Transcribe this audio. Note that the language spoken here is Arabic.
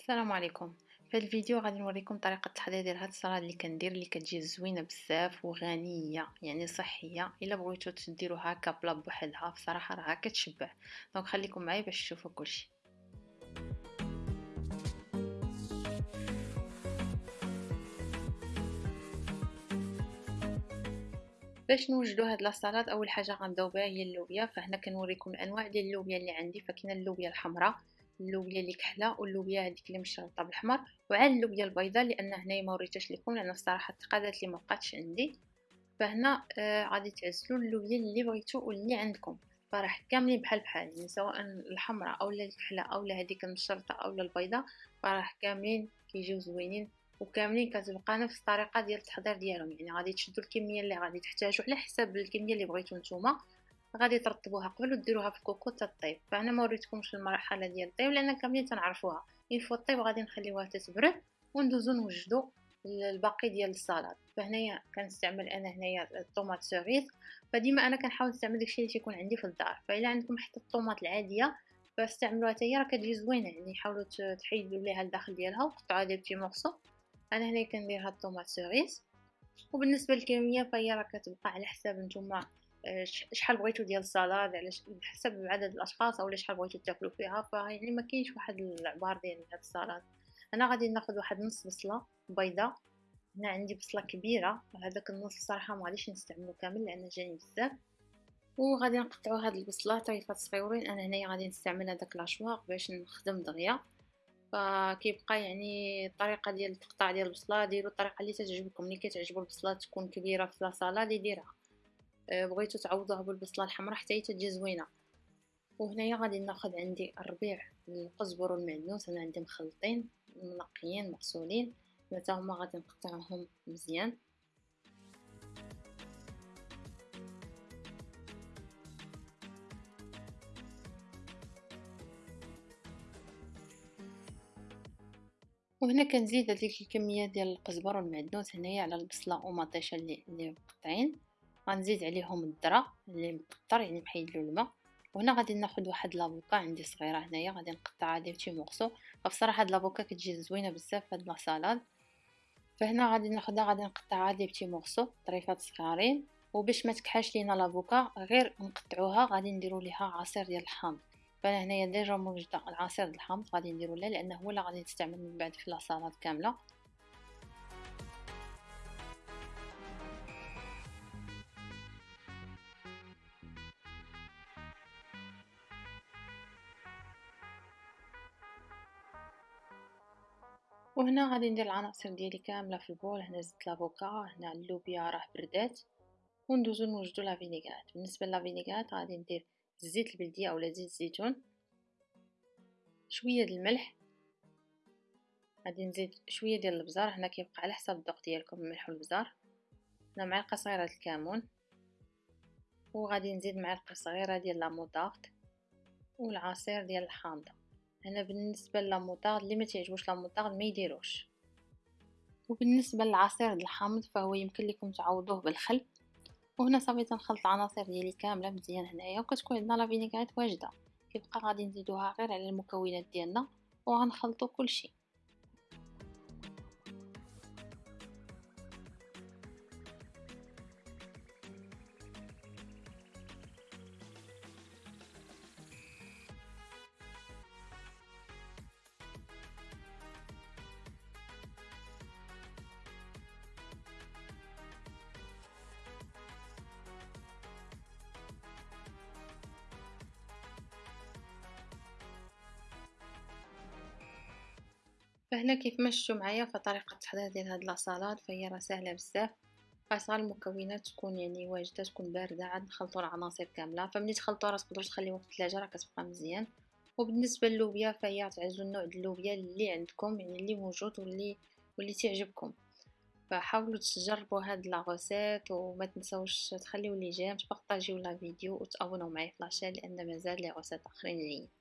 السلام عليكم. في هذا الفيديو غادي نوريكم طريقة التحضير ديال هاد السلطه اللي كندير اللي كتجي زوينة بزاف وغنية يعني صحية. إلا بغيتو تديروها هكا بلا بوحدها بصراحة راها كتشبع. donc خليكم معايا باش تشوفوا كلشي. باش نوجدوا هاد la salade أول حاجة غنبداو بها هي اللوبيا. فهنا كنوريكم الأنواع ديال اللوبيا اللي عندي. فكاينة اللوبيا الحمراء اللوبيا اللي كحلة واللوبيا هذيك اللي مشرطه بالاحمر وعاد اللوبيا البيضاء لأن هنايا ما وريتهاش لكم لأن الصراحة تقادات لي ما بقاتش عندي. فهنا آه تعزلوا اللوبيا اللي بغيتو واللي عندكم. فراه كاملين بحال بحال يعني سواء الحمراء أولا الكحلة أولا هذيك المشرطه أولا البيضاء فراه كاملين كيجيو زوينين وكاملين كتبقى نفس الطريقة ديال التحضير ديالهم. يعني غادي تشدوا الكمية اللي غادي تحتاجوا على حساب الكمية اللي بغيتو نتوما. غادي ترطبوها قبل وديروها في الكوكو تطيب فأنا ما وريتكمش المرحلة ديال الطيب لأن كاملين تنعرفوها une fois طيب غادي نخليوها تتبرد وندوزو نوجدو الباقي ديال السلطه فهنايا كنستعمل أنا هنايا ال tomates cerises فديما أنا كنحاول نستعمل داكشي اللي تيكون عندي في الدار. فإلا عندكم حتى ال tomates العادية فاستعملوها حتى هي راه كتجي زوينة. يعني حاولوا تحيدوا ليها الداخل ديالها وقطعوها ديال petits morceaux. أنا هنا كندير هاد ال tomates cerises وبالنسبة للكمية فهي راه كتبقى على حساب نتوما شحال بغيتو ديال السلطه على حسب عدد الأشخاص أو شحال بغيتو تاكلوا فيها فيعني ما كاينش واحد العبار ديال هاد السلطه أنا غادي ناخذ واحد نص بصلة بيضة هنا عندي بصلة كبيرة هذاك النص صراحة ما غاديش نستعملو كامل لأن جاني بزاف. وغادي نقطعو هاد البصلة طريفات صغيورين أنا هنايا غادي نستعمل هذاك لاشواق باش نخدم دغيا. فكيبقى يعني الطريقة ديال التقطاع ديال البصلة ديروا الطريقة اللي تعجبكم ملي كتعجبوا البصلة تكون كبيرة في لاصالا ديرها. آه، بغيتو تعوضوها بالبصلة الحمراء حتى هي تجي زوينة. وهنايا غادي ناخذ عندي الربيع القزبر والمعدنوس أنا عندي مخلطين منقيين مغسولين حتى هما غادي نقطعهم مزيان. وهنا كنزيد هذيك الكمية ديال القزبر والمعدنوس هنايا على البصلة ومطيشة اللي مقطعين. غنزيد عليهم الذره اللي مقطر يعني محيد له الماء. وهنا غادي ناخذ واحد l'avocat عندي صغيرة هنايا غادي نقطعها ديال شي morceaux فبصراحة هاد l'avocat كتجي زوينة بزاف في هاد la salade فهنا غادي ناخذها غادي نقطعها ديال petits morceaux طريفات صغارين. وباش ما تكحالش لينا l'avocat غير نقطعوها غادي نديرو ليها عصير ديال الحامض. فأنا هنايا déjà موجودة العصير ديال الحامض غادي نديرو لها لأنه هو اللي غادي نستعمل من بعد في la salade كاملة. وهنا غادي ندير العناصر ديالي كاملة في البول. هنا زدت لافوكا هنا اللوبيا راه بردات. وندوزو نوجدو لا فينيغات بالنسبة لا فينيغات غادي ندير الزيت البلدية أولا زيت الزيتون. شوية ديال الملح. غادي نزيد شوية ديال البزار. هنا كيبقى على حسب الذوق ديالكم الملح والبزار. هنا معلقه صغيره ديال الكمون. وغادي نزيد معلقه صغيره ديال لاموطارد والعصير ديال الحامضه هنا بالنسبة للموطارد اللي ما تعجبوش لاموطارد ما يديروش. وبالنسبة للعصير الحامض فهو يمكن لكم تعوضوه بالخل. وهنا صافي تنخلط العناصر ديالي كاملة مزيان هنايا وكتكون عندنا لا فينيغريت واجدة. كيبقى غادي نزيدوها غير على المكونات ديالنا وغنخلطوا كلشي. فهنا كيف ما شفتوا معايا فطريقه التحضير ديال هاد la salade فهي راه سهله بزاف. خاصها المكونات تكون يعني واجدة تكون باردة عاد نخلطوا العناصر كاملة. فملي تخلطوا راه تقدروا تخليوها في الثلاجة راه كتبقى مزيان. وبالنسبة للوبيا فهي تعزوا النوع ديال اللوبيا اللي عندكم يعني اللي موجود واللي واللي تعجبكم. فحاولوا تجربوا هاد la recette وما تنساوش تخليو les j'aime تبارطاجيو la vidéo وتابوناو معايا في la chaîne لأن مازال les recettes آخرين جايين